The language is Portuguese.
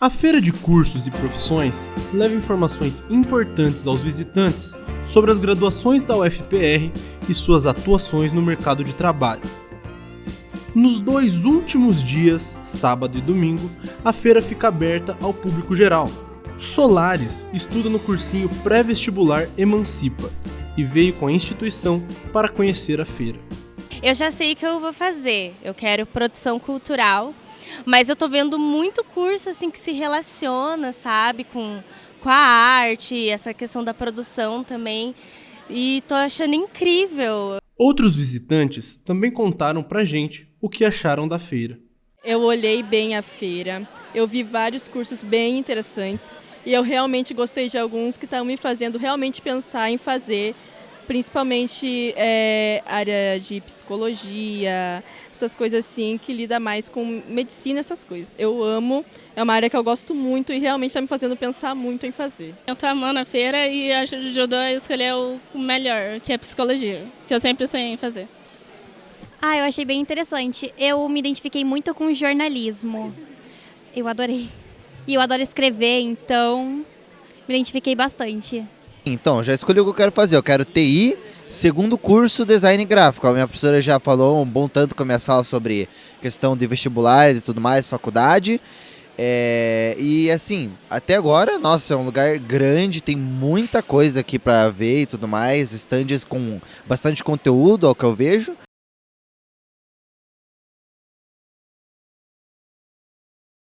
A feira de cursos e profissões leva informações importantes aos visitantes sobre as graduações da UFPR e suas atuações no mercado de trabalho. Nos dois últimos dias, sábado e domingo, a feira fica aberta ao público geral. Solares estuda no cursinho pré-vestibular Emancipa e veio com a instituição para conhecer a feira. Eu já sei o que eu vou fazer. Eu quero produção cultural mas eu tô vendo muito curso assim que se relaciona, sabe, com, com a arte, essa questão da produção também. E tô achando incrível. Outros visitantes também contaram pra gente o que acharam da feira. Eu olhei bem a feira, eu vi vários cursos bem interessantes e eu realmente gostei de alguns que estão me fazendo realmente pensar em fazer principalmente é, área de psicologia, essas coisas assim, que lida mais com medicina, essas coisas. Eu amo, é uma área que eu gosto muito e realmente está me fazendo pensar muito em fazer. Eu estou amando a feira e ajudou a escolher o melhor, que é psicologia, que eu sempre sonhei em fazer. Ah, eu achei bem interessante. Eu me identifiquei muito com jornalismo. Eu adorei. E eu adoro escrever, então me identifiquei bastante. Então, já escolhi o que eu quero fazer. Eu quero TI, segundo curso design gráfico. A minha professora já falou um bom tanto com a minha sala sobre questão de vestibular e tudo mais, faculdade. É, e assim, até agora, nossa, é um lugar grande, tem muita coisa aqui para ver e tudo mais, estandes com bastante conteúdo, ao que eu vejo.